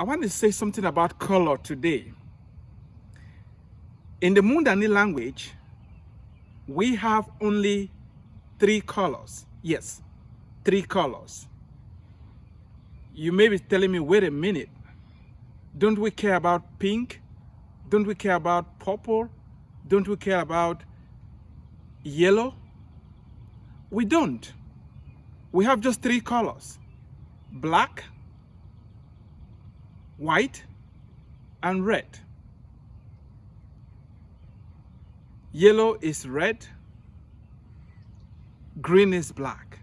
I want to say something about color today. In the Mundani language, we have only three colors. Yes, three colors. You may be telling me, wait a minute, don't we care about pink? Don't we care about purple? Don't we care about yellow? We don't. We have just three colors. Black, white, and red. Yellow is red, green is black.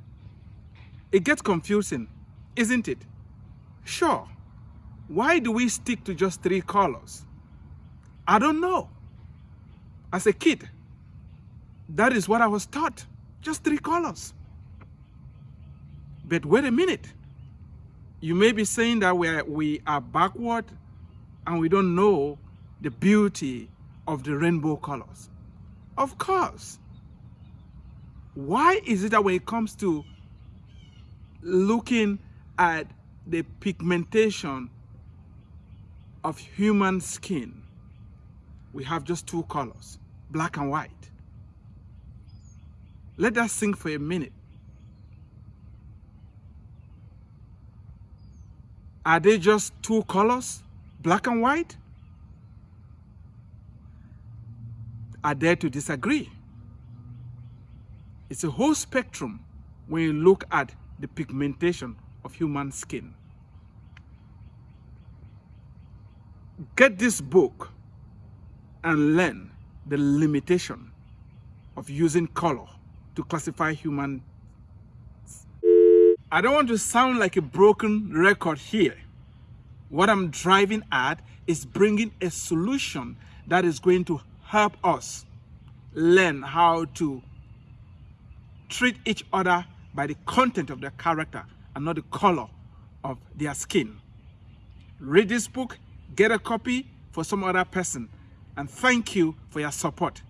It gets confusing, isn't it? Sure. Why do we stick to just three colors? I don't know. As a kid, that is what I was taught. Just three colors. But wait a minute. You may be saying that we are, we are backward and we don't know the beauty of the rainbow colors. Of course. Why is it that when it comes to looking at the pigmentation of human skin, we have just two colors, black and white. Let that sink for a minute. Are they just two colors, black and white? I dare to disagree. It's a whole spectrum when you look at the pigmentation of human skin. Get this book and learn the limitation of using color to classify human I don't want to sound like a broken record here. What I'm driving at is bringing a solution that is going to help us learn how to treat each other by the content of their character and not the color of their skin. Read this book, get a copy for some other person, and thank you for your support.